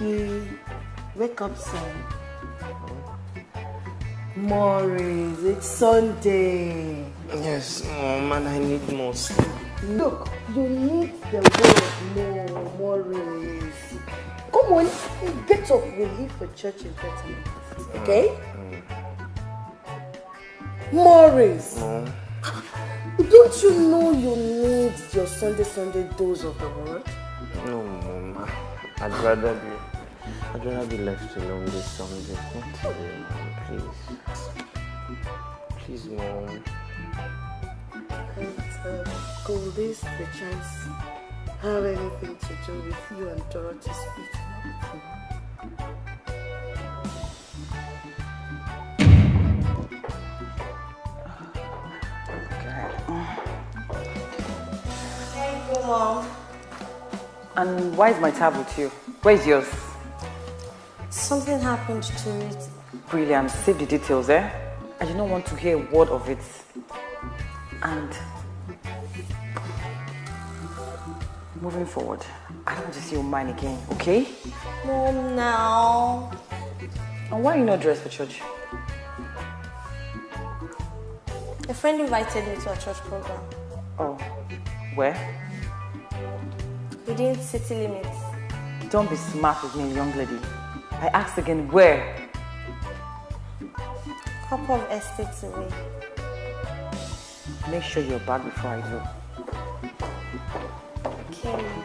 Wake up, son. Morris, it's Sunday. Yes, oh, Mom, and I need more sleep. Look, you need the word more, Morris. Come on, get up. We leave for church in 30 minutes. Mm, okay? Mm. Morris. Mom. Don't you know you need your Sunday Sunday dose of the word? No, Mom. I'd rather be I'd rather be left alone this Sunday. Not today, Mom, please. Please, Mom. And uh, could this the chance have anything to do with you and Dorothy's meeting Thank you, Mom. And why is my tab with you? Where's yours? Something happened to it. Brilliant. Save the details, eh? I do not want to hear a word of it. And moving forward, I don't want to see your mind again, okay? Mom, now. And why are you not dressed for church? A friend invited me to a church program. Oh, where? Within city limits. Don't be smart with me, young lady. I asked again, where? Couple of estates away. Make sure you're back before I do. Okay, Mom.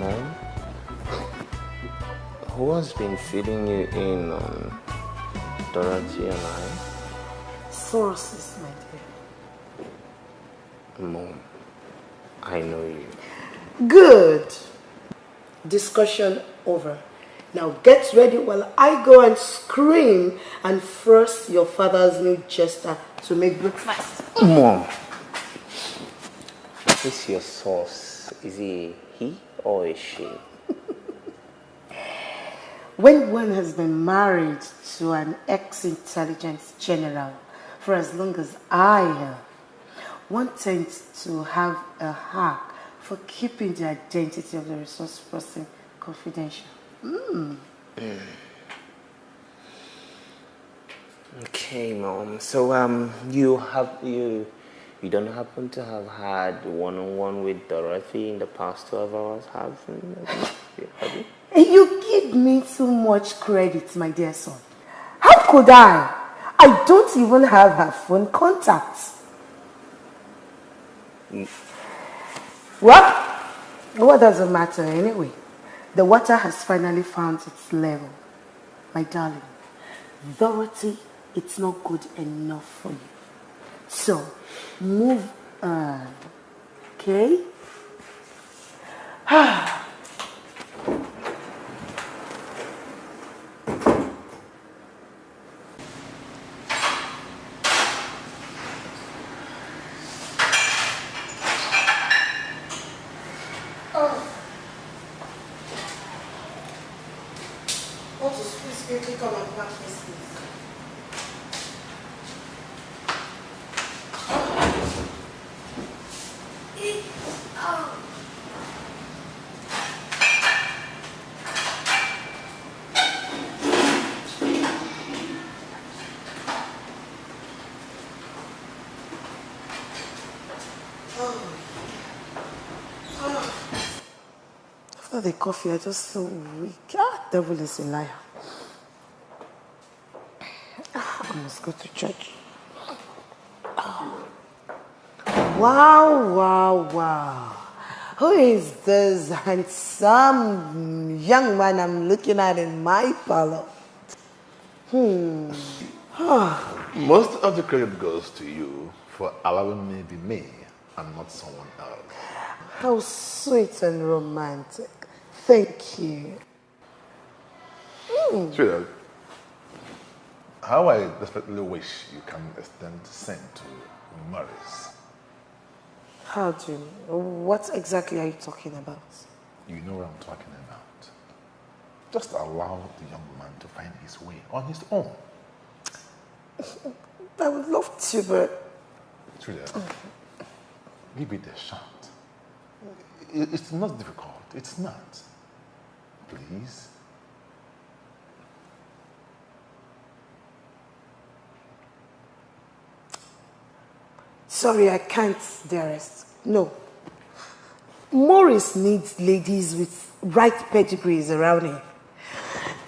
Mom? Who has been feeding you in on Dorothy and I? Sources, my dear. Mom, I know you. Good. Discussion over. Now get ready while I go and scream and force your father's new jester to make breakfast. Mom, who's your source? Is he he or is she? When one has been married to an ex-intelligence general for as long as I have, one tends to have a hack for keeping the identity of the resource person confidential. Mm. Okay, mom. So um, you have you you don't happen to have had one-on-one with Dorothy in the past twelve hours, have you? Have you? You give me too much credit, my dear son. How could I? I don't even have her phone contacts. Well, what does it matter anyway? The water has finally found its level. My darling, Dorothy, it's not good enough for you. So, move on. Okay? Ah. What is please quickly come and pack this please. After the coffee, I just feel weak. Ah, devil is a liar. Ah, I must go to church. Ah. Wow, wow, wow. Who is this handsome young man I'm looking at in my parlor? Hmm. Ah, Most of the credit goes to you for allowing me to be me and not someone else. how sweet and romantic. Thank you. Hmm. Sweetheart, how I desperately wish you can extend same to Morris. How do you, what exactly are you talking about? You know what I'm talking about. Just allow the young man to find his way on his own. I would love to, but Julia, give it a shot. It's not difficult. It's not. Please. sorry, I can't, dearest. No. Morris needs ladies with right pedigrees around him.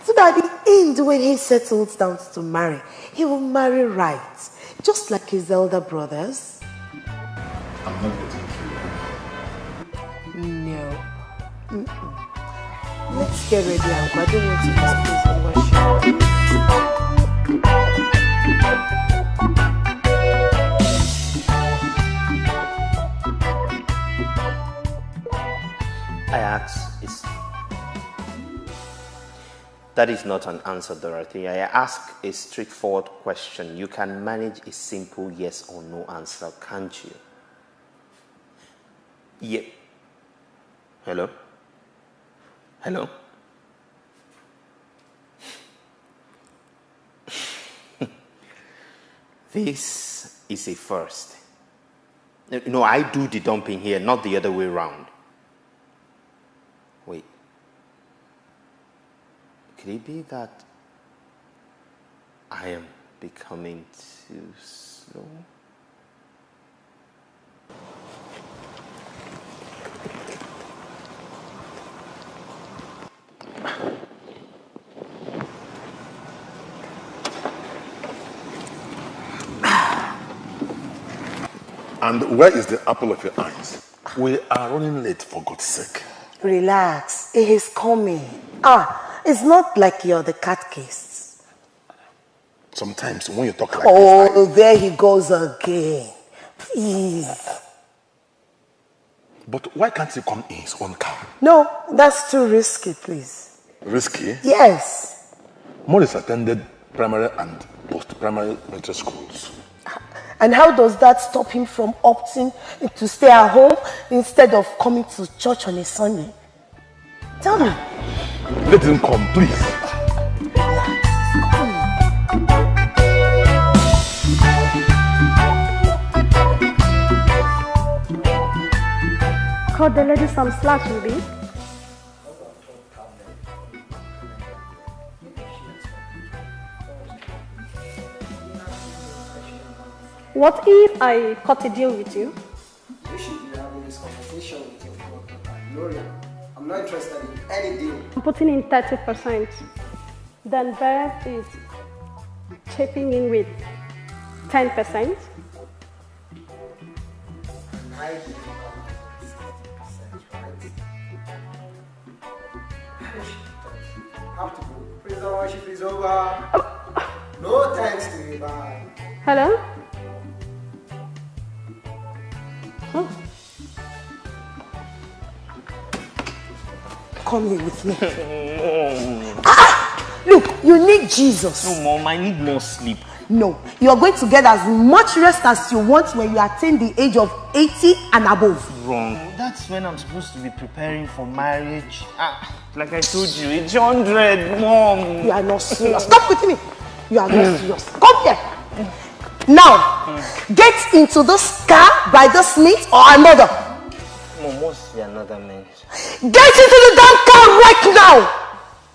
So that at the end, when he settles down to marry, he will marry right, just like his elder brothers. I'm not getting through. No. Let's get ready, Uncle. I don't want to and worship. I ask is that is not an answer, Dorothy. I ask a straightforward question. You can manage a simple yes or no answer, can't you? Yep. Hello? Hello? this is a first. No, I do the dumping here, not the other way around. Wait. Could it be that I am becoming too slow? And where is the apple of your eyes? We are running late, for God's sake. Relax. It is coming. Ah, it's not like you're the catechist. Sometimes when you talk like Oh, there he goes again. Please. but why can't he come in his own car? No, that's too risky, please. Risky. Yes. Morris attended primary and post-primary military schools. And how does that stop him from opting to stay at home instead of coming to church on a Sunday? Tell me. Let him come, please. Cut the lady some slack, Ruby. What if I cut a deal with you? You should be having this conversation with your daughter, Gloria. I'm not interested in any deal. I'm putting in 30%. Then Bev is chipping in with 10%. I give you about 60%, right? Have to go. The worship is over. Oh. No thanks to you, bye. Hello? Come here with me. Ah, look, you need Jesus. No, Mom, I need more sleep. No, you are going to get as much rest as you want when you attain the age of 80 and above. Wrong. That's when I'm supposed to be preparing for marriage. Ah, like I told you, it's 100, Mom. You are not serious. Stop with me. You are not serious. Come here. Now, get into this car by this means or another. Mom, what's the another means? Get into the damn car right now.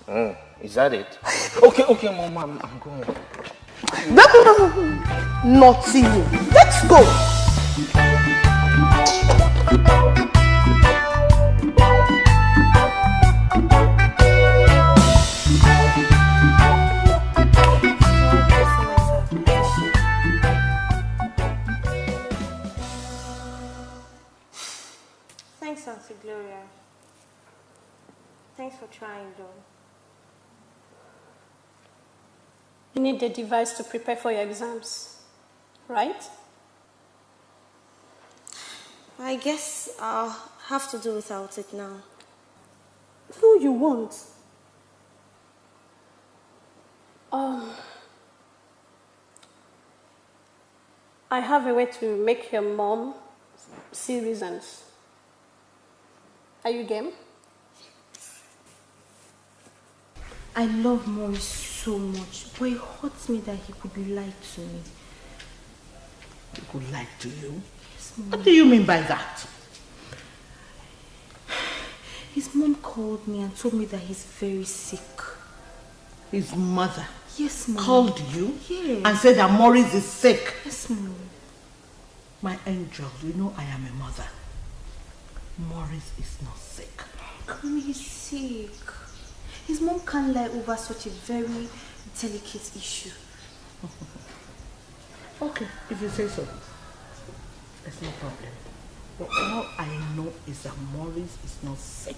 Oh, is that it? Okay, okay, Mom, I'm, I'm going. No, no, no, no. Naughty you. Let's go. Auntie Gloria. Thanks for trying, though. You need the device to prepare for your exams, right? I guess I'll have to do without it now. No, you won't. Um, I have a way to make your mom see reasons. Are you game? I love Maurice so much, but it hurts me that he could lie to me. He could lie to you? Yes, What do you mean by that? His mom called me and told me that he's very sick. His mother Yes, Mom. called you Yes. and said that Maurice is sick. Yes, Mom. My angel, you know I am a mother. Maurice is not sick. Mommy, he's sick. His mom can't lie over such a very delicate issue. Okay, if you say so. There's no problem. But all I know is that Morris is not sick.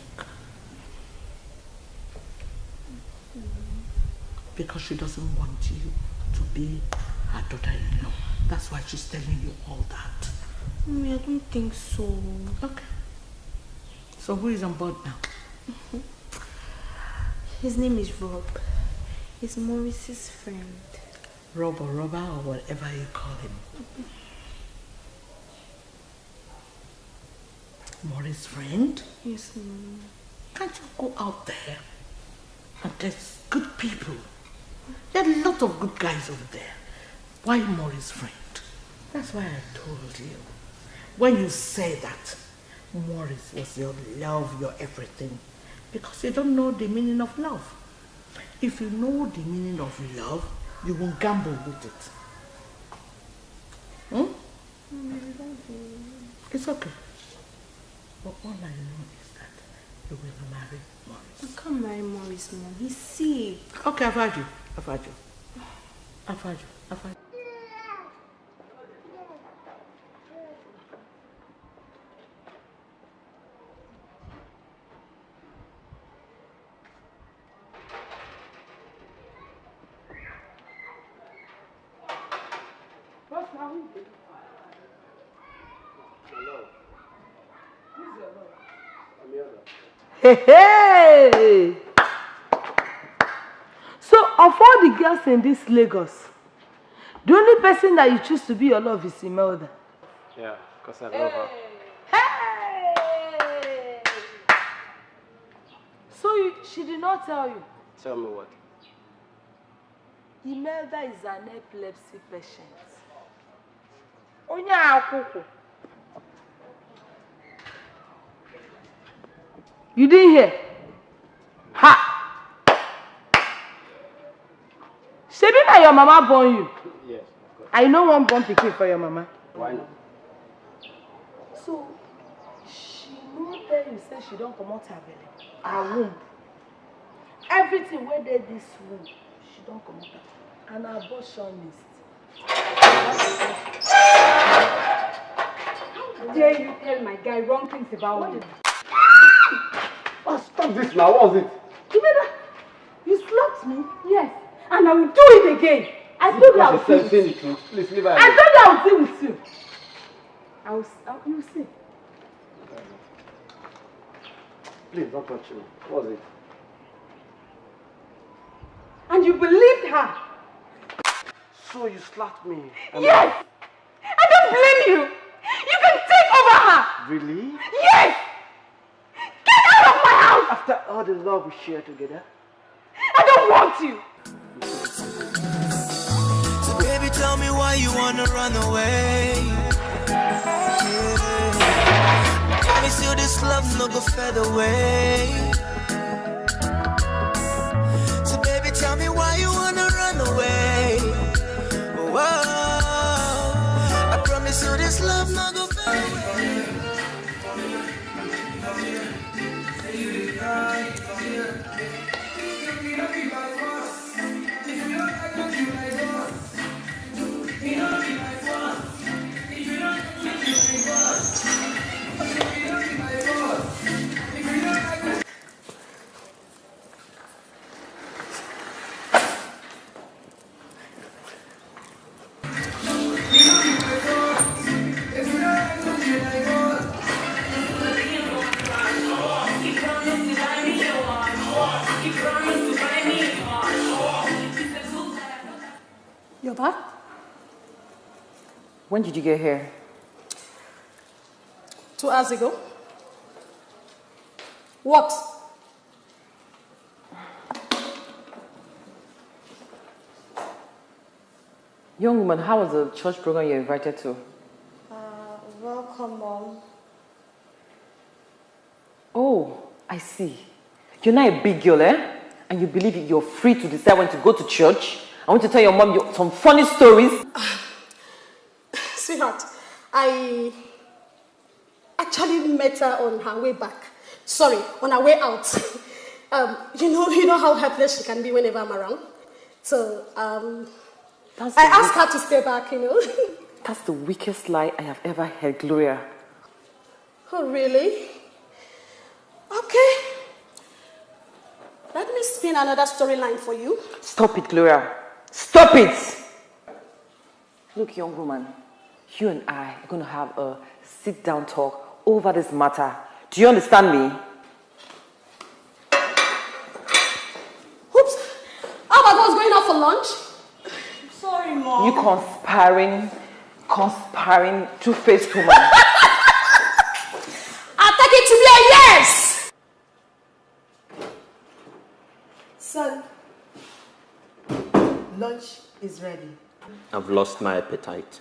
Because she doesn't want you to be her daughter-in-law. That's why she's telling you all that. Mommy, I don't think so. Okay. So who is on board now? His name is Rob. He's Maurice's friend. Rob or Robber or whatever you call him. Maurice's friend? Yes, Mom. Can't you go out there and there's good people? There are a lot of good guys over there. Why Maurice's friend? That's why I told you. When you say that Maurice was your love, your everything, because you don't know the meaning of love. If you know the meaning of love, you won't gamble with it. Hmm? It's okay. But all I know is that you will marry Morris. I can't marry Morris, Mom. He's sick. Okay, I've heard you. I've heard you. I've heard you. I've heard you. Hey! So, of all the girls in this Lagos, the only person that you choose to be your love is Imelda. Yeah, because I love her. Hey! So, you, she did not tell you? Tell me what? Imelda is an epilepsy patient. Onye akwụkwọ. You didn't hear? Ha! Shebi na your mama born you. Yes, of course. I know one born pikin for your mama. Why not? So, she no tell you say she don comot her belle, her womb. Everything wey dey dis womb, she don comot am. And abortionist. How dare you tell my guy wrong things about me? Stop this now. What was it? Jimena, you slapped me? Yes, and I will do it again. I told you I will see with you. Please leave her I told you I will deal with you. I will, I, you will see. Please don't touch me. What was it? And you believed her. So you slapped me. Yes! I don't blame you. You can take over her. Really? Yes! Get out of my house! After all the love we share together? I don't want you. So baby, tell me why you wanna run away. Yeah. You this love no go away. When did you get here? Two hours ago. What? Young woman, how was the church program you invited to? Uh, welcome, Mom. Oh, I see. You're not a big girl, eh? And you believe you're free to decide when to go to church. I want to tell your mom some funny stories. I actually met her on her way back. Sorry, on her way out. um, you know, you know how helpless she can be whenever I'm around. So um, I asked her to stay back. You know. That's the weakest lie I have ever heard, Gloria. oh really? Okay. Let me spin another storyline for you. Stop it, Gloria. Stop it! Look, young woman, you and I are going to have a sit down talk over this matter. Do you understand me? Oops. How about us going out for lunch? Sorry, Mom. You conspiring, conspiring, two faced woman. I'll take it to be a yes! Son, lunch is ready. I've lost my appetite.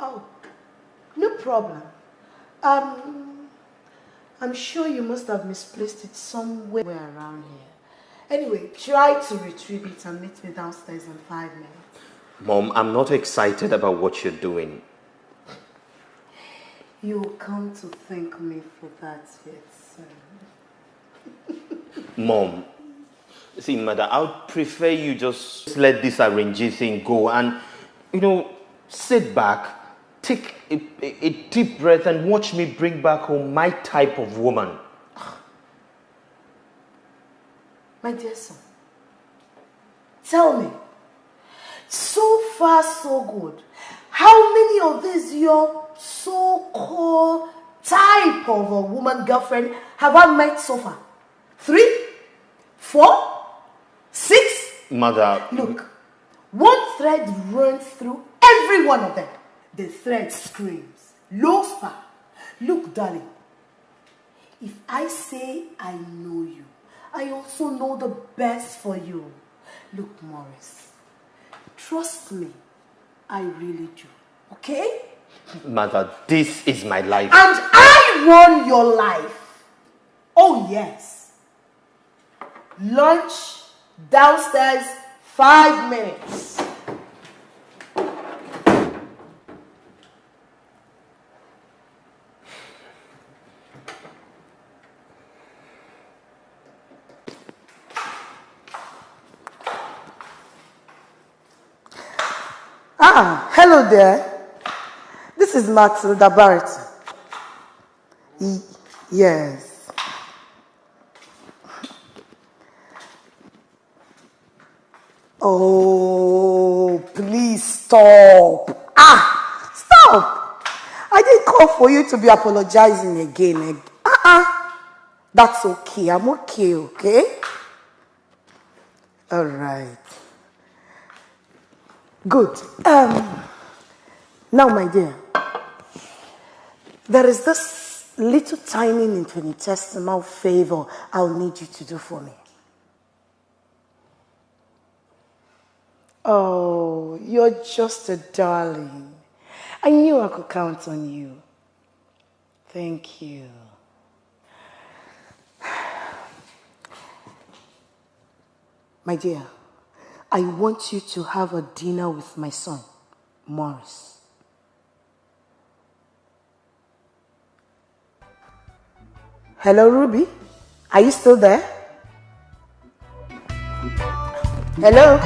Oh, no problem. Um, I'm sure you must have misplaced it somewhere around here. Anyway, try to retrieve it and meet me downstairs in five minutes. Mom, I'm not excited about what you're doing. You'll come to thank me for that yet, son. Mom, see, mother, I would prefer you just let this arrangee thing go and, you know, sit back, take a, a, deep breath, and watch me bring back home my type of woman. My dear son, tell me, so far so good, how many of these your so-called type of a woman girlfriend have I met so far? Three? Four? Six? Mother, Look, one thread runs through every one of them. The thread screams, low spa. Look, darling, if I say I know you, I also know the best for you. Look, Morris, trust me, I really do. Okay? mother, this is my life. And I run your life. Oh, yes. Lunch downstairs, five minutes. Ah, there. This is Matilda Barrett. Yes. Oh, please stop. Ah, stop. I didn't call for you to be apologizing again. Ah, that's okay. I'm okay, okay? All right. Good. Um, now, my dear, there is this little tiny infinitesimal favor I'll need you to do for me. Oh, you're just a darling. I knew I could count on you. Thank you. My dear, I want you to have a dinner with my son, Morris. Hello, Ruby. Are you still there? Hello?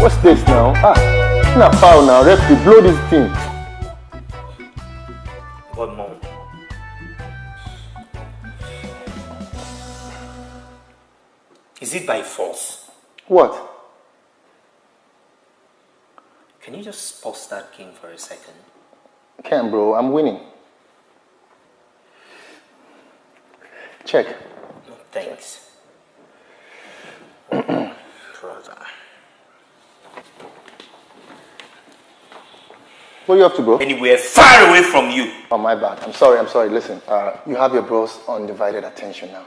What's this now? Ah, now foul now. Referee, blow this thing. One mom, is it by force? What? Can you just pause that game for a second? Can't, bro. I'm winning. Check. No, thanks. Brother. Where do you have to go? Anywhere far away from you. Oh, my bad. I'm sorry, I'm sorry. Listen, uh, you have your bro's undivided attention now.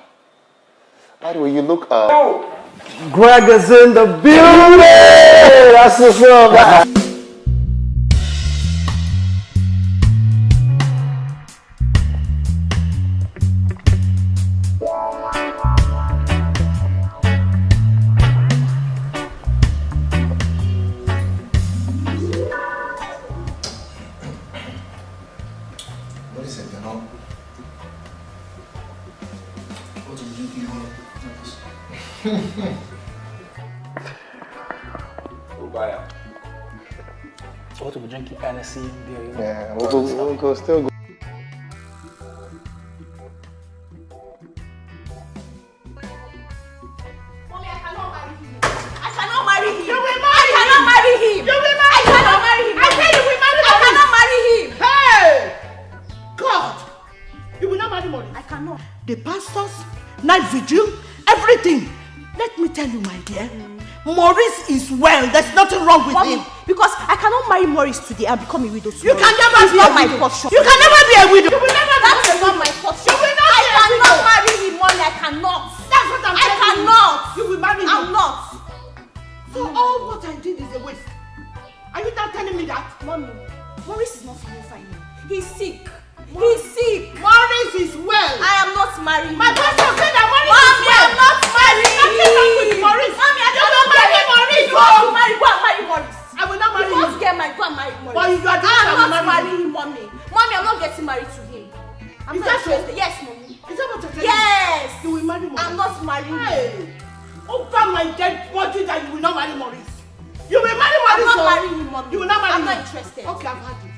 By the way, you look, uh... Greg is in the building! That's what's up. Marry Maurice today and become a widow You tomorrow. can never be not a my widow. portion. You can never be a widow. You will never be That's a not widow. my portion. You will not I be a cannot widow. marry him, mommy. I cannot. That's what I'm I telling you. cannot. You will marry him. I'm not. So all what I did is a waste. Are you not telling me that? Mommy, Maurice is not feeling fine. He's sick. He's sick. Maurice is well. I am not marrying. My pastor said that Maurice Mommy, is well. I'm not marrying. Nothing wrong with Maurice. Mommy, I You cannot will marry. You want to marry? Go and marry Maurice. I will not marry You him. to get married? Go and marry Maurice. But you are one that I'm will not marry him, mommy. Mommy, I'm not getting married to him. I'm Is not that so? interested. Yes, mommy. Is that what you're telling Yes. You will marry Maurice. I'm not marrying. Hey, over my dead body that you will not marry Maurice. You will marry I'm Maurice. not oh. marrying him, mommy. You will not marry I'm not interested. Okay, I've had it.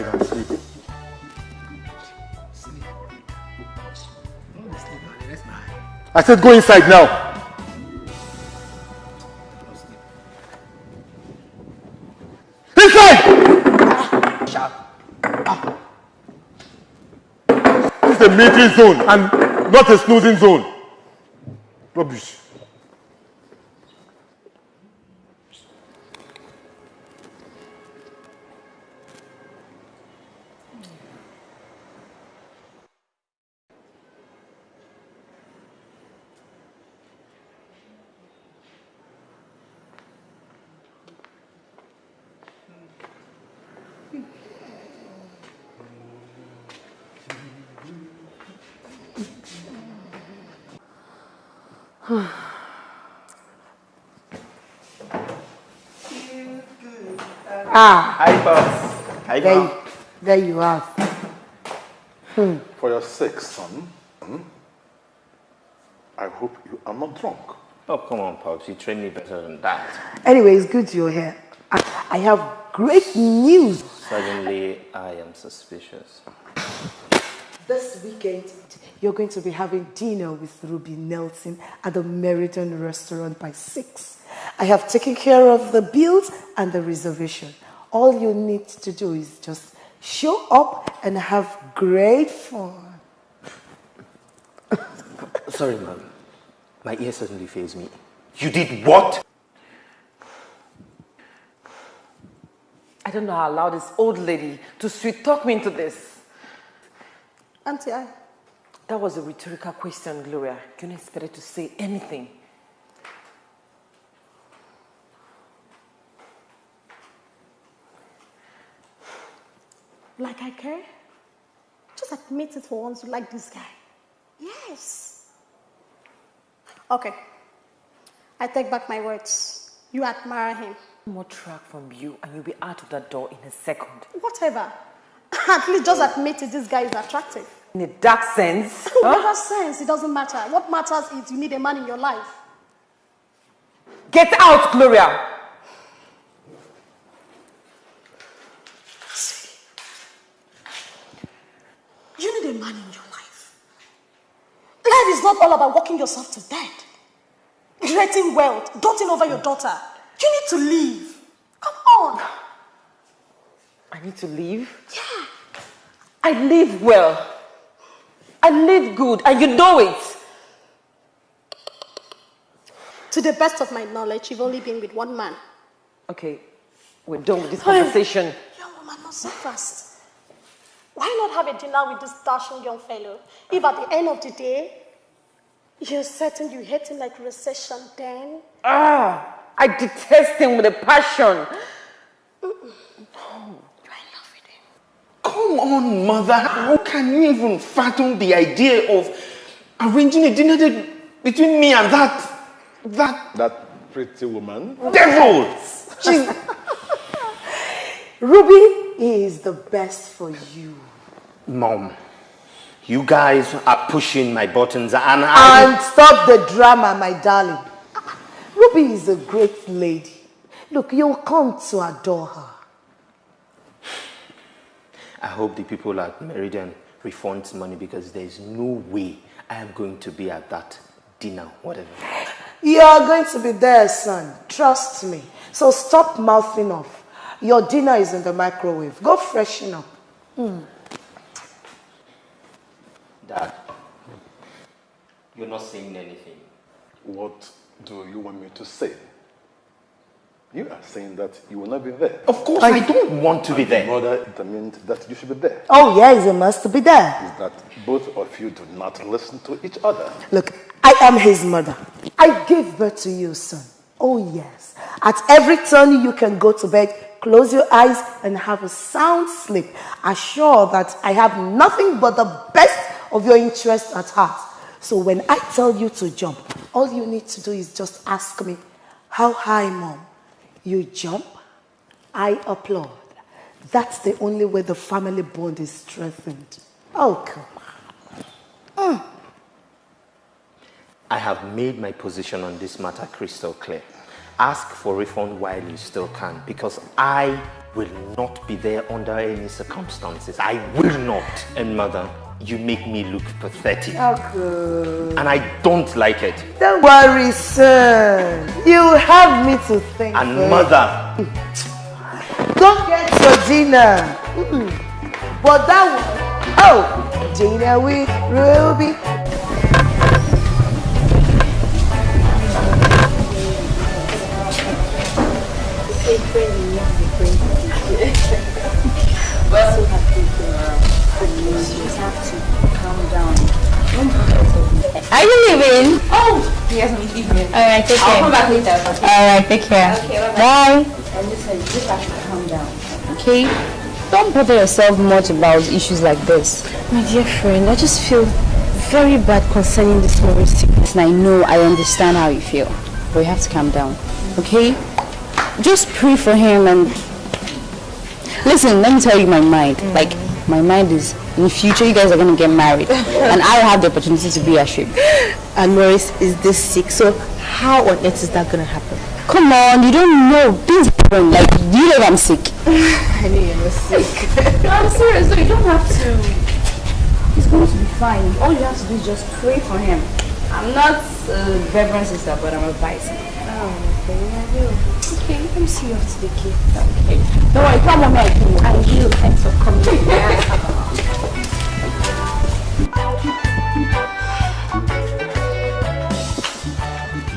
And sleep. I said go inside now. Inside! This is a meeting zone and not a snoozing zone. Rubbish. Ah, Hi, boss. Hi, there, you- there you are. Hmm. For your sake, son, hmm, I hope you are not drunk. Oh, come on, Pops. You trained me better than that. Anyway, it's good you're here. I, I have great news. Suddenly, I am suspicious. This weekend, you're going to be having dinner with Ruby Nelson at the Meriton restaurant by 6. I have taken care of the bills and the reservation. All you need to do is just show up and have great fun. Sorry, mom. My ear suddenly fails me. You did what? I don't know how I allowed this old lady to sweet talk me into this. Auntie, I. That was a rhetorical question, Gloria. You didn't expect her to say anything. Like I care? Just admit it for once you like this guy. Yes. Okay. I take back my words. You admire him. One more track from you and you'll be out of that door in a second. Whatever. At least just admit it, this guy is attractive. In a dark sense. Whatever sense, it doesn't matter. What matters is you need a man in your life. Get out, Gloria! You need a man in your life. Life is not all about working yourself to death. Creating wealth, doting over your daughter. You need to leave. Come on. I need to leave? Yeah. I live well. I live good, and you know it. To the best of my knowledge, you've only been with one man. Okay, we're done with this conversation. Young woman, not so fast. Why not have a dinner with this dashing young fellow? If at the end of the day, you're certain you hate him like recession, then. Ah, I detest him with a passion. Mm -mm. No. You're in love with him. Come on, mother. How can you even fathom the idea of arranging a dinner date between me and that that That pretty woman. devil? She's Ruby is the best for you. Mom, you guys are pushing my buttons and I And stop the drama, my darling. Ruby is a great lady. Look, you'll come to adore her. I hope the people at Meridian refund money because there's no way I am going to be at that dinner, whatever. You're going to be there, son. Trust me. So stop mouthing off. Your dinner is in the microwave. Go freshen up. Hmm. Dad, you're not saying anything. What do you want me to say? You are saying that you will not be there. Of course, I don't want to be there. Mother determined that you should be there. Oh, yes, it's a must be there. Is that both of you do not listen to each other. Look, I am his mother. I gave birth to you, son. Oh, yes. At every turn, you can go to bed, close your eyes, and have a sound sleep. Assure that I have nothing but the best of your interest at heart. So when I tell you to jump, all you need to do is just ask me, How high, mom? You jump, I applaud. That's the only way the family bond is strengthened. Oh, come on. Mm. I have made my position on this matter crystal clear. Ask for refund while you still can because I will not be there under any circumstances. I will not. And mother, you make me look pathetic. Okay. And I don't like it. Don't worry, son. You have me to thank. And for. mother, Go get your dinner. Mm. But that one, oh, dinner with Ruby. Well, so happy you came around. You have to calm down. Are you leaving? Oh, yes, I'm leaving. Alright, take I'll care. come back later. Okay. Alright, take care. Okay, bye. Bye. And listen, you just have to calm down. Okay? Don't bother yourself much about issues like this. My dear friend, I just feel very bad concerning this Maurice sickness. And I know, I understand how you feel. But you have to calm down. Okay? Just pray for him and... Listen, let me tell you my mind. Mm. Like, my mind is, in the future, you guys are going to get married. and I'll have the opportunity to be a sheep. And Maurice is this sick, so how on earth is that gonna happen? Come on, you don't know. Things happen. Like, you know I'm sick. I knew you were sick. no, I'm serious. No, you don't have to. He's going to be fine. All you have to do is just pray for him. I'm not a reverend sister, but I'm advising. Oh, okay, I. Let me see you off the kid. Okay. Don't worry, come on, I can. I will. Thanks for coming.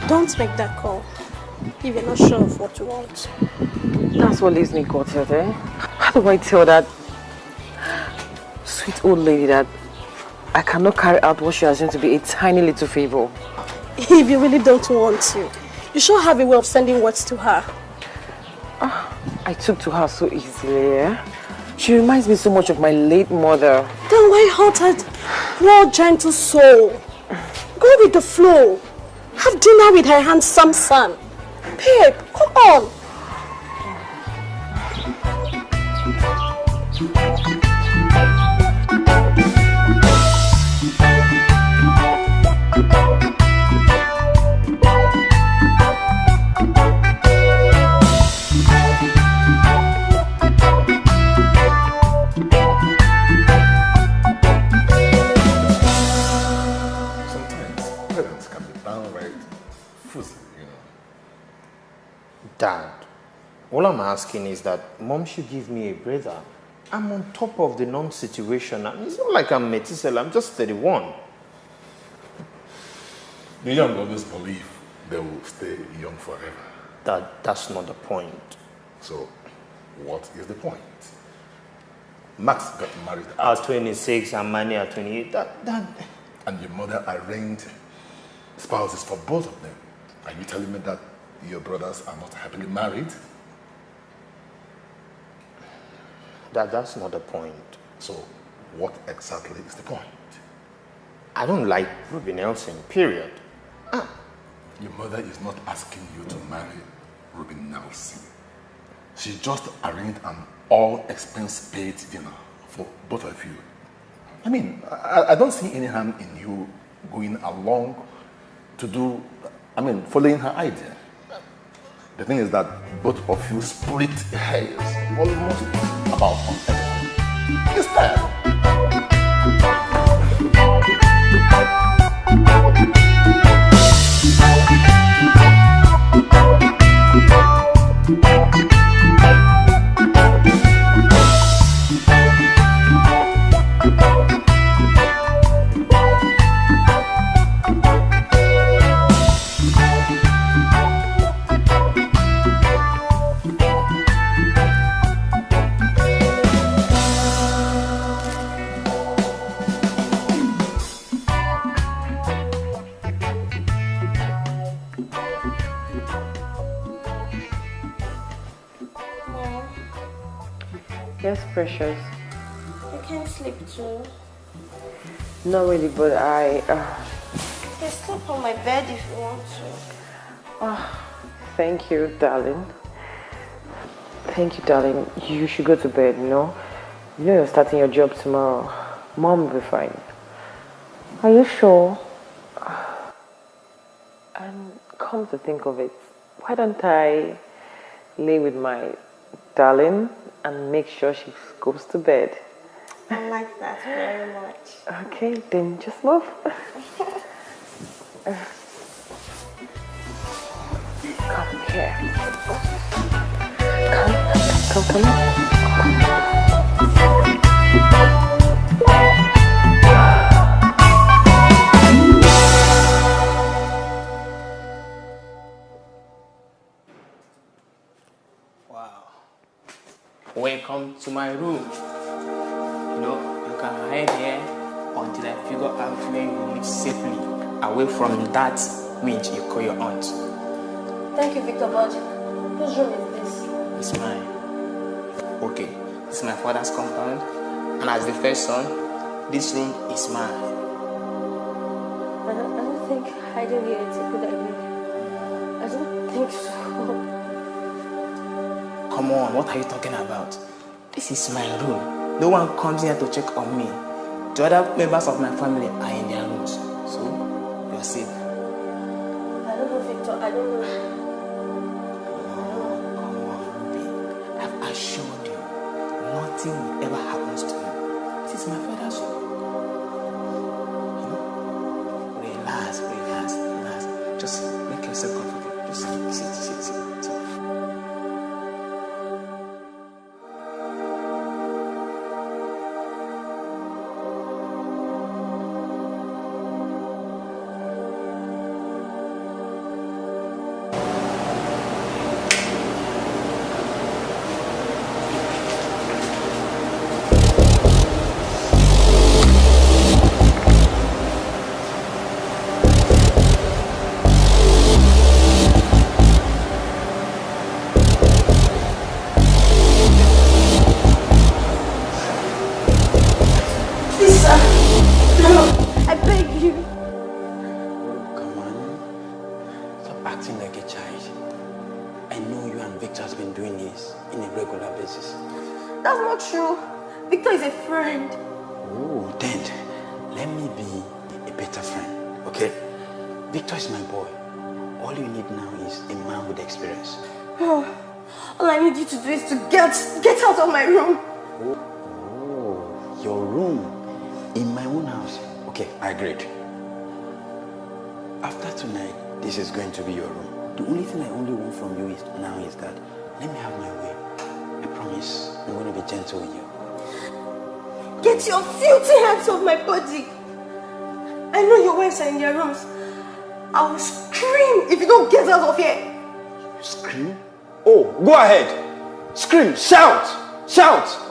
Don't make that call if you're not sure of what you want. That's what leaves me gutted, eh? How do I tell that sweet old lady that I cannot carry out what she assumed to be a tiny little favor? If you really don't want to, you sure have a way of sending words to her. I took to her so easily, eh? She reminds me so much of my late mother. Then why hurt her gentle soul? Go with the flow. Have dinner with her handsome son. Babe, come on. Asking is that mom should give me a brother. I'm on top of the norm situation. and It's not like I'm Methuselah, I'm just 31. The young always believe they will stay young forever. That, that's not the point. So, what is the point? Max got married At 26 and Manny at 28. That, that, and your mother arranged spouses for both of them. Are you telling me that your brothers are not happily married? That, that's not the point. So, what exactly is the point? I don't like Ruby Nelson, period. Ah. Your mother is not asking you to marry Ruby Nelson. She just arranged an all expense paid dinner for both of you. I mean, I, I don't see any harm in you going along to do, I mean, following her idea. The thing is that both of you split hairs almost about everything. It's time. Yes, precious. You can sleep too. Not really, but I. Uh, You can sleep on my bed if you want to. Oh, thank you, darling. Thank you, darling. You should go to bed, you know? You know you're starting your job tomorrow. Mom will be fine. Are you sure? And come to think of it, why don't I lay with my darling and make sure she goes to bed? I like that very much. Okay, then just move. Come here. Come, come, come. Welcome to my room. You know, you can hide here until I figure out where you live safely, away from that witch you call your aunt. Thank you, Victor, but whose room is this? It's mine. Okay, it's my father's compound, and as the first son, this room is mine. I don't, I don't think hiding here is a good idea. I don't think so. Come on, what are you talking about? This is my room. No one comes here to check on me. The other members of my family are in their rooms. So, you're safe. I don't know, Victor. I don't know. Do is to get get out of my room. Oh, your room in my own house. Okay, I agreed. After tonight, this is going to be your room. The only thing I only want from you is now is that Let me have my way. I promise I'm going to be gentle with you. Get your filthy hands off my body. I know your wives are in their rooms. I will scream if you don't get out of here. Scream? Oh, go ahead. Scream, shout, shout.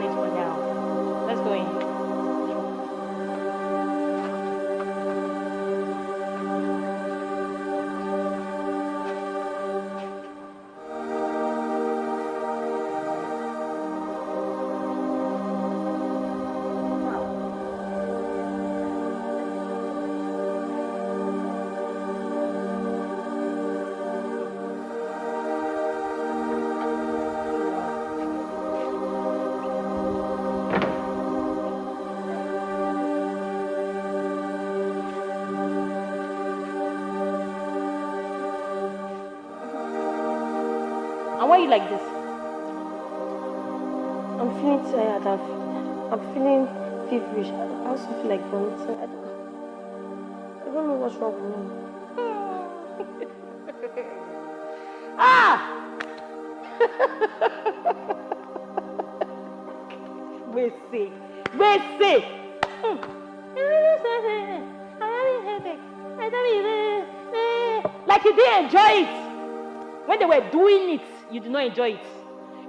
This you like this? I'm feeling tired. I'm, I'm feeling feverish. I also feel like vomiting. I don't, I don't know what's wrong with me. Ah! Gbèsè! Gbèsè! Hmm. Like you didn't enjoy it. When they were doing it, you did not enjoy it.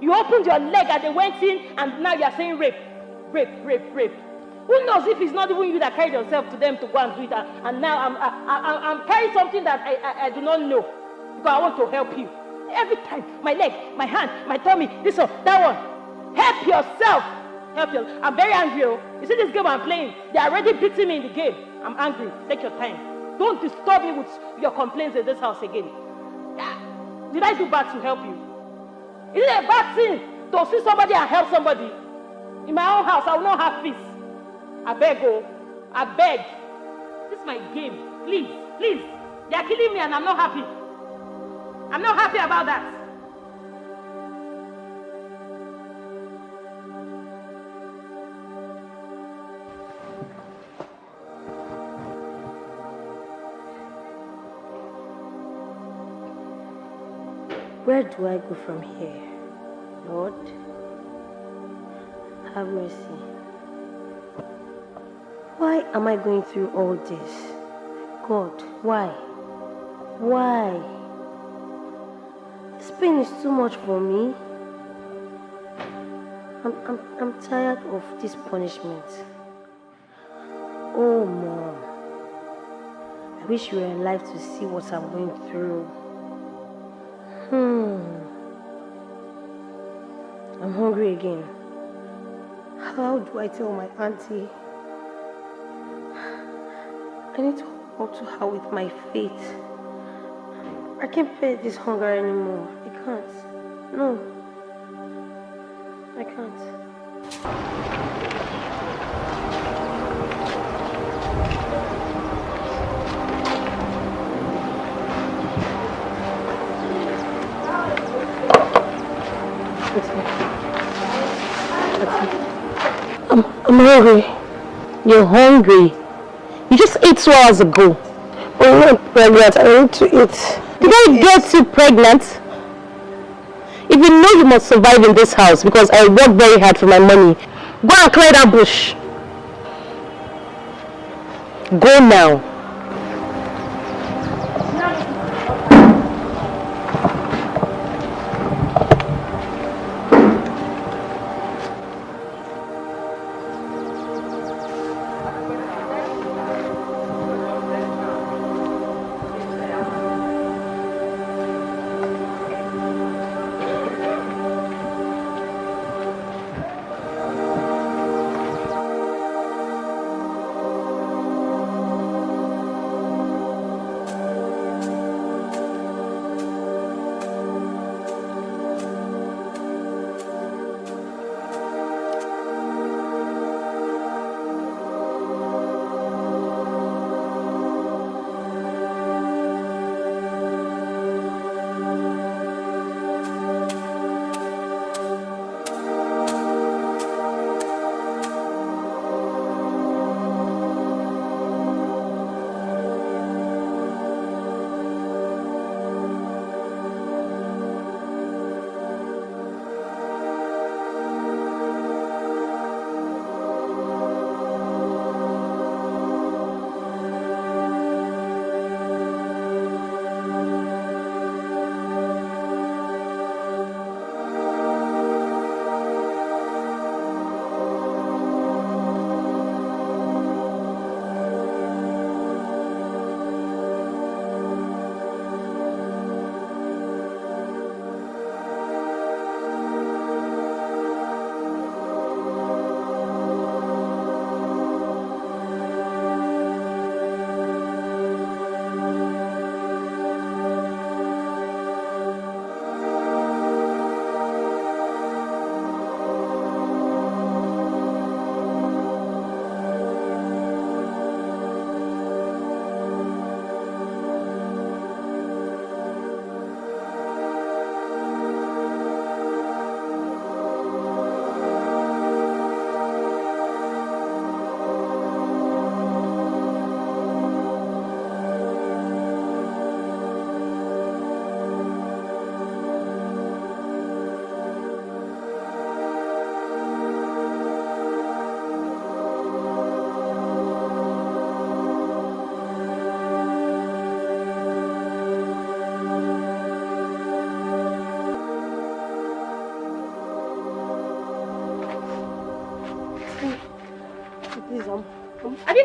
You opened your leg and they went in, and now you are saying rape, rape, rape, rape. Who knows if it's not even you that carried yourself to them to go and do it, and, and now I'm, I, I'm carrying something that I, I, I do not know because I want to help you. Every time, my leg, my hand, my tummy, this one, that one. Help yourself. Help yourself. I'm very angry. Oh. You see this game I'm playing? They are already beating me in the game. I'm angry. Take your time. Don't disturb me with your complaints in this house again. Ah, Did I do bad to help you? Is it a bad thing to see somebody and help somebody? In my own house, I will not have peace. I beg, oh, I beg. This is my game. Please, please. They are killing me and I'm not happy. I'm not happy about that. Where do I go from here? Lord, have mercy. Why am I going through all this? God, why? Why? This pain is too much for me. I'm, I'm, I'm tired of this punishment. Oh, Mom. I wish you were alive to see what I'm going through. Hmm. I'm hungry again. How do I tell my auntie? I need to hold to her with my faith. I can't bear this hunger anymore. I can't. No. I can't. I'm, I'm hungry. You're hungry. You just ate two hours ago. I'm not pregnant. I need to eat. Did I get you pregnant? If you know you must survive in this house because I work very hard for my money, go and clear that bush. Go now.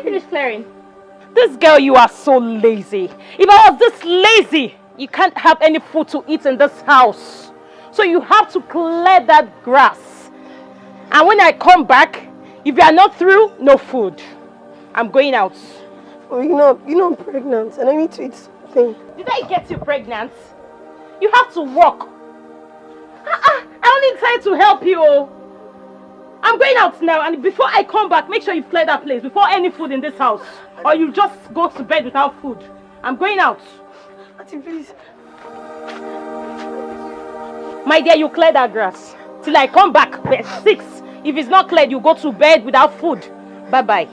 You finished clearing? This girl, you are so lazy. If I was this lazy, you can't have any food to eat in this house. So you have to clear that grass. And when I come back, if you are not through, no food. I'm going out. Oh, you know, you know I'm pregnant and I need to eat something. Did I get you pregnant? You have to work. Uh-uh, I only tried to help you. I'm going out now and before I come back, make sure you clear that place before any food in this house. Or you just go to bed without food. I'm going out. Auntie, please. My dear, you clear that grass. Till I come back 6. If it's not cleared, you go to bed without food. Bye-bye.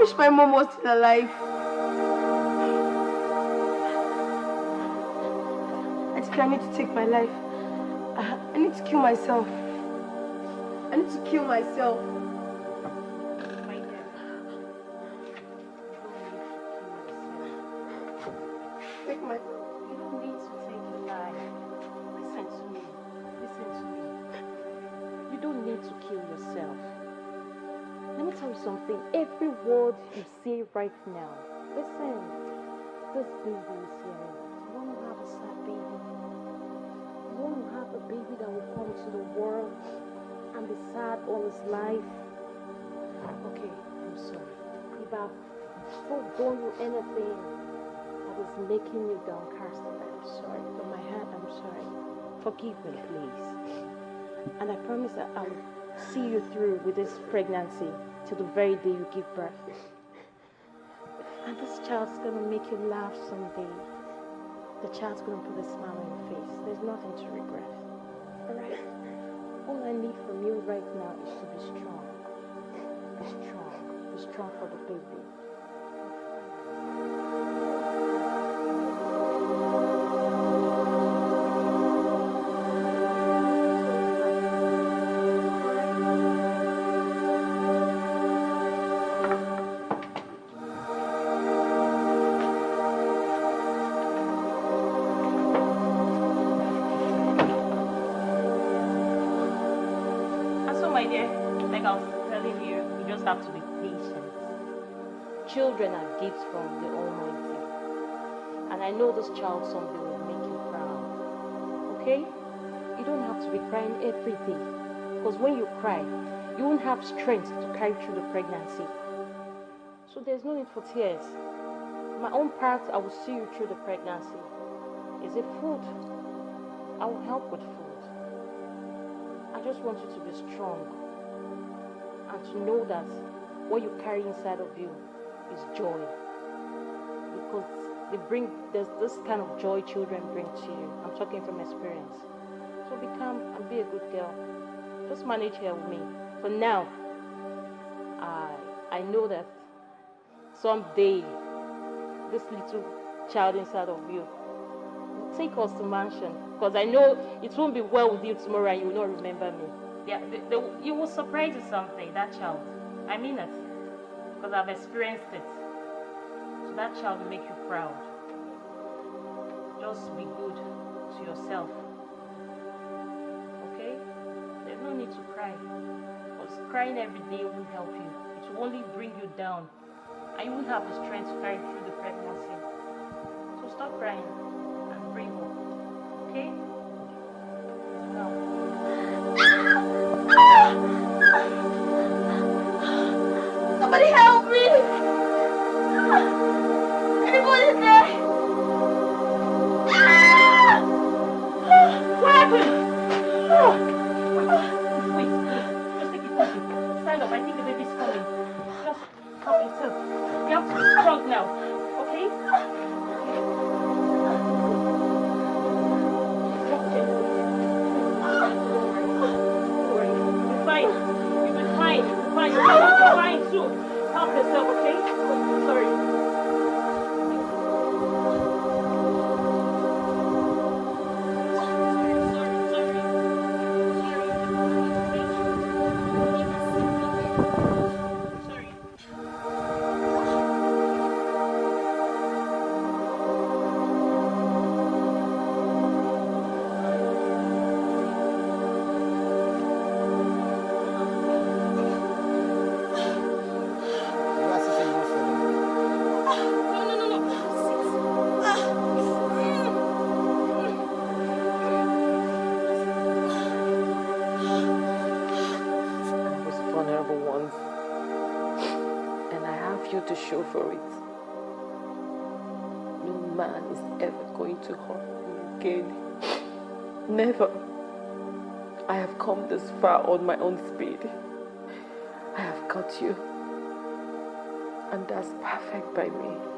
Wish my mom was still alive. I think I need to take my life. I, I need to kill myself. I need to kill myself. Right now, listen. This baby is here. You want to have a sad baby. You want to have a baby that will come to the world and be sad all his life. Okay, I'm sorry. If I've forgone you anything that is making you downcast, I'm sorry. From my heart, I'm sorry. Forgive me, please. And I promise that I'll see you through with this pregnancy till the very day you give birth. And this child's gonna make you laugh someday. The child's gonna put a smile on your face. There's nothing to regret. Alright? All I need from you right now is to be strong. Be strong. Be strong for the baby. Children are gifts from the Almighty. And I know this child someday will make you proud. Okay? You don't have to be crying every day. Because when you cry, you won't have strength to carry through the pregnancy. So there's no need for tears. My own part, I will see you through the pregnancy. Is it food? I will help with food. I just want you to be strong and to know that what you carry inside of you is joy. Because they bring there's this kind of joy children bring to you. I'm talking from experience. So be calm and be a good girl. Just manage here with me. For now, I I know that someday this little child inside of you will take us to mansion. Because I know it won't be well with you tomorrow and you will not remember me. Yeah, you will surprise you something, that child. I mean it. Because I've experienced it. So that child will make you proud. Just be good to yourself. Okay? There's no need to cry. Because crying every day won't help you. It will only bring you down. And you won't have the strength to carry through the pregnancy. So stop crying and pray hope. Okay? Somebody help show for it. No man is ever going to hurt me again. Never. I have come this far on my own speed. I have got you, and that's perfect by me.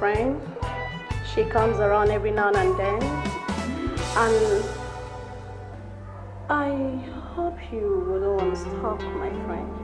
Friend. She comes around every now and then. And I hope you wouldn't want to stop, my friend.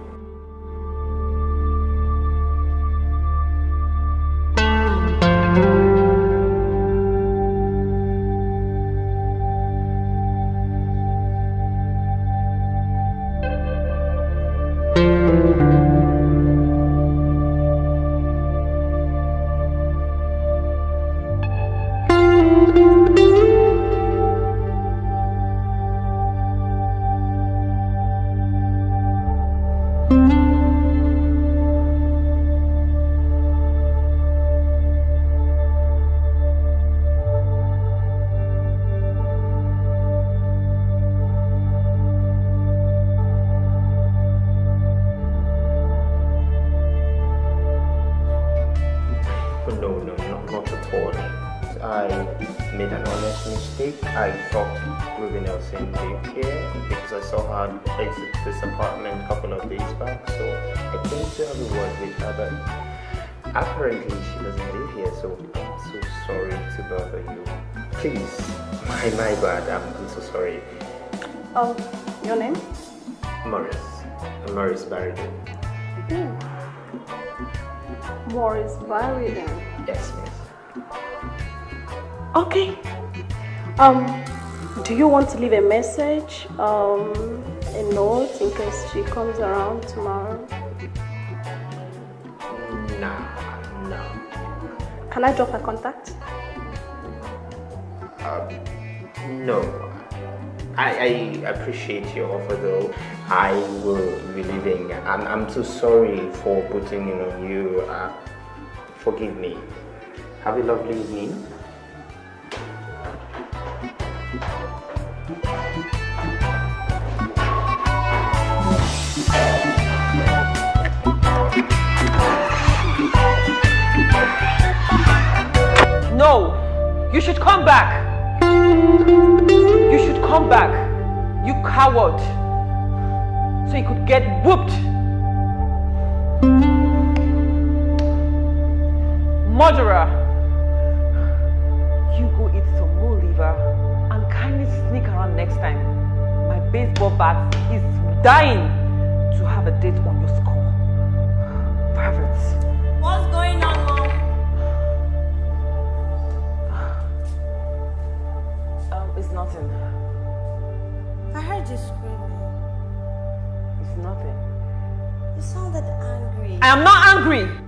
I thought Ruby Nelson lived here because I saw her exit this apartment a couple of days back. So I came to have a word with her, but apparently she doesn't live here. So I'm so sorry to bother you. Please, my, my bad. I'm, I'm so sorry. Oh, your name? Morris. Morris Barrington. Hmm. Morris Barrington. Yes, miss. Okay. Um, do you want to leave a message, um, a note in case she comes around tomorrow? No, no. Can I drop her contact? Um, no. I, I appreciate your offer though. I will be leaving. I'm, I'm so sorry for putting it on you. Uh, forgive me. Have a lovely evening. No! You should come back! You should come back! You coward! So you could get whooped! Murderer! Next time. My baseball bat is dying to have a date on your score. Perverts. What's going on, Mom? Um, it's nothing. I heard you screaming. It's nothing. You sounded angry. I am not angry!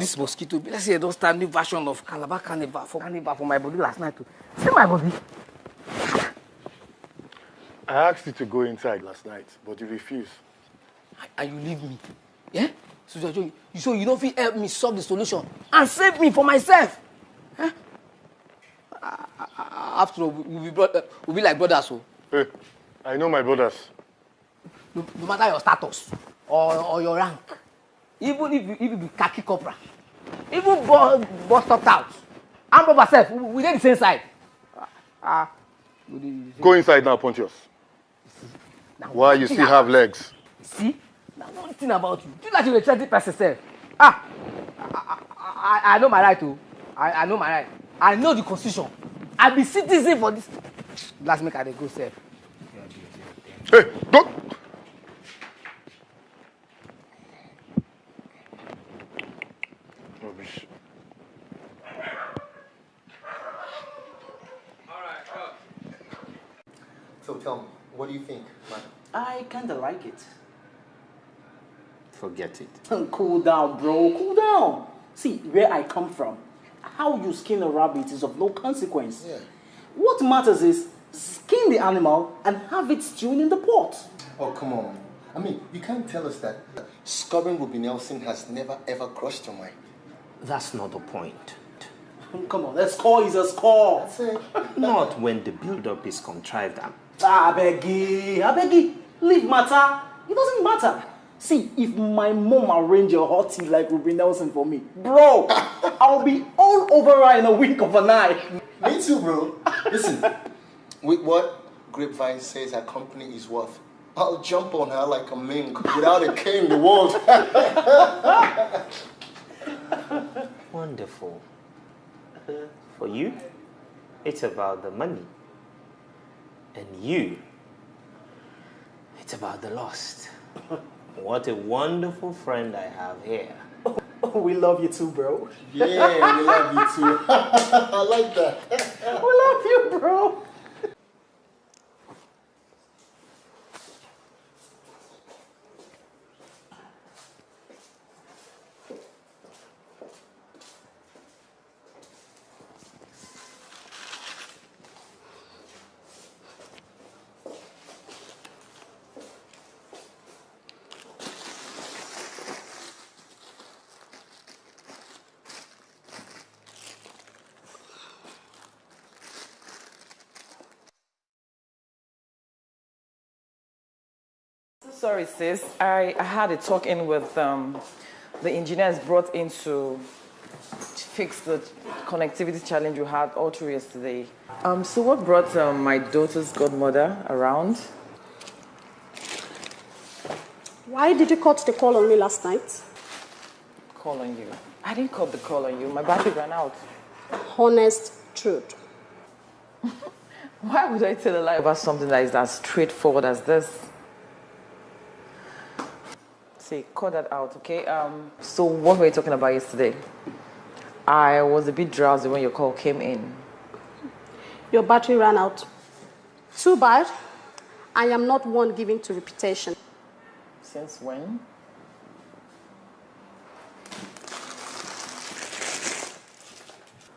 This mosquito, be like say I don start new version of Calabar Carnival for Carnival for my body last night. too. See my body. I asked you to go inside last night, but you refused. And you leave me. Yeah? So, so, so, so you don't fit help me solve the solution and save me for myself. Huh? Ah, ah, ah, After all, we'll be, brother, we'll be like brothers. So. Hey, I know my brothers. No, no matter your status or, or your rank, even if you, if you be khaki corporal, even bust bust up out, I'm brother self, we, dey the same side. Ah, we dey the same Go inside now, Pontius. Why you still have legs? See? Now one thing about you, you like you dey threaten person sef. Ah, I, I, I know my right o. I, I know my right. I know the constitution. I be citizen for this. Last make I dey go sef. Hey, don't. Forget it. cool down, bro. Cool down. See, where I come from, how you skin a rabbit is of no consequence. Yeah. What matters is skin the animal and have it stewing in the pot. Oh, come on. I mean, you can't tell us that scoring Ruby Nelson has never ever crossed your mind. That's not the point. Come on, that score is a score. Not when the build-up is contrived. and- Ah, I beg you, I beg you. Leave matter. It doesn't matter. See, if my mom arrange a hot tea like Ruby Nelson for me, bro, I'll be all over her in a wink of an eye. Me too, bro. Listen, with what Grapevine says her company is worth, I'll jump on her like a mink without a care in the world. Wonderful. For you, it's about the money. And you, it's about the lost. What a wonderful friend I have here. we love you too, bro. Yeah, we love you too. I like that. we love you, bro. Sorry, sis. I, I had a talk in with um, the engineers brought in to fix the connectivity challenge we had all through yesterday. Um, so what brought um, my daughter's godmother around? Why did you cut the call on me last night? Call on you. I didn't cut the call on you. My battery ran out. Honest truth. Why would I tell a lie about something that is as straightforward as this? See, cut that out, okay? Um, so what were you talking about yesterday? I was a bit drowsy when your call came in. Your battery ran out. Too bad. I am not one given to reputation. Since when?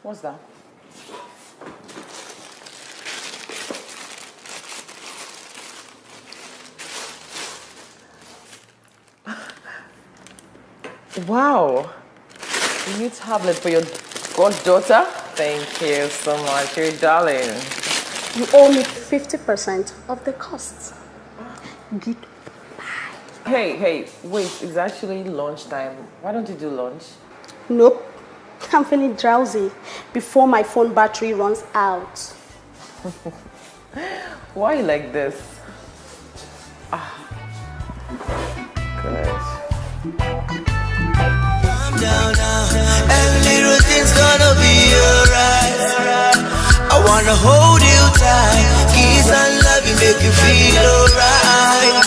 What's that? Wow. A new tablet for your goddaughter? Thank you so much, your darling. You owe me 50% of the costs. Get Hey, hey, wait, it's actually lunchtime. Why don't you do lunch? Nope. I'm feeling drowsy before my phone battery runs out. Why you like this? Ah. Good. Down now. Every little thing's gonna be alright. I wanna hold you tight. Kiss and love you, make you feel alright.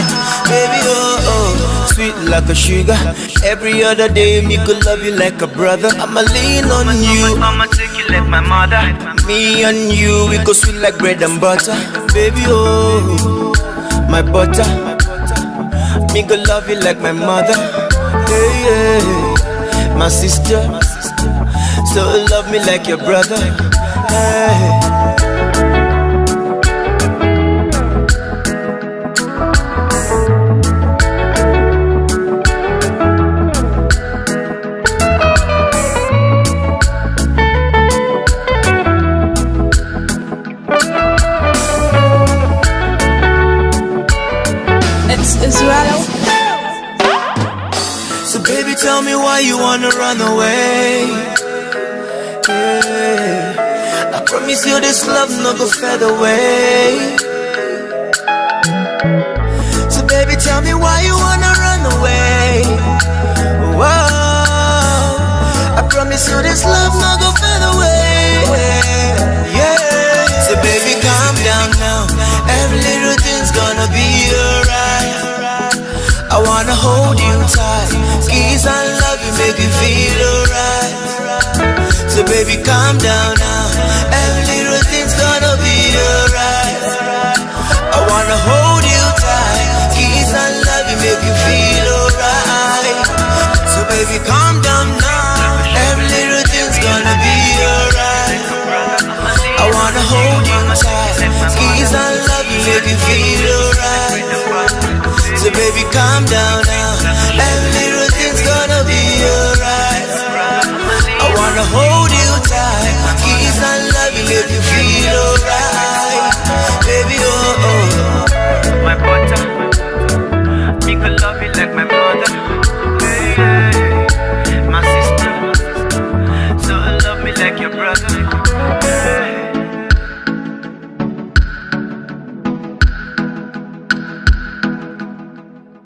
Baby, oh, oh, sweet like a sugar. Every other day, me could love you like a brother. I'ma lean on you. I'ma take you like my mother. Me and you, we go sweet like bread and butter. Baby, oh, my butter. Me go love you like my mother. Hey, yeah. My sister. So love me like your brother. Hey. Tell me why you wanna run away. Yeah. I promise you this love no go fade away. So baby, tell me why you wanna run away. Whoa. I promise you this love no go wanna hold you tight. Squeeze and love you, make you feel alright. So baby, calm down now. Every little thing's gonna be alright. I wanna hold you tight. Squeeze and love you, make you feel alright. So baby, calm down now. Every little thing's gonna be alright. I wanna hold you tight. Squeeze and love you, make you feel alright. So baby, calm down now. Every little thing's gonna be alright. I wanna hold you tight. Kiss and love you, make you feel alright. Baby, oh oh. My butter, me could love you like my brother. Hey, hey. My sister, so love me like your brother. Hey.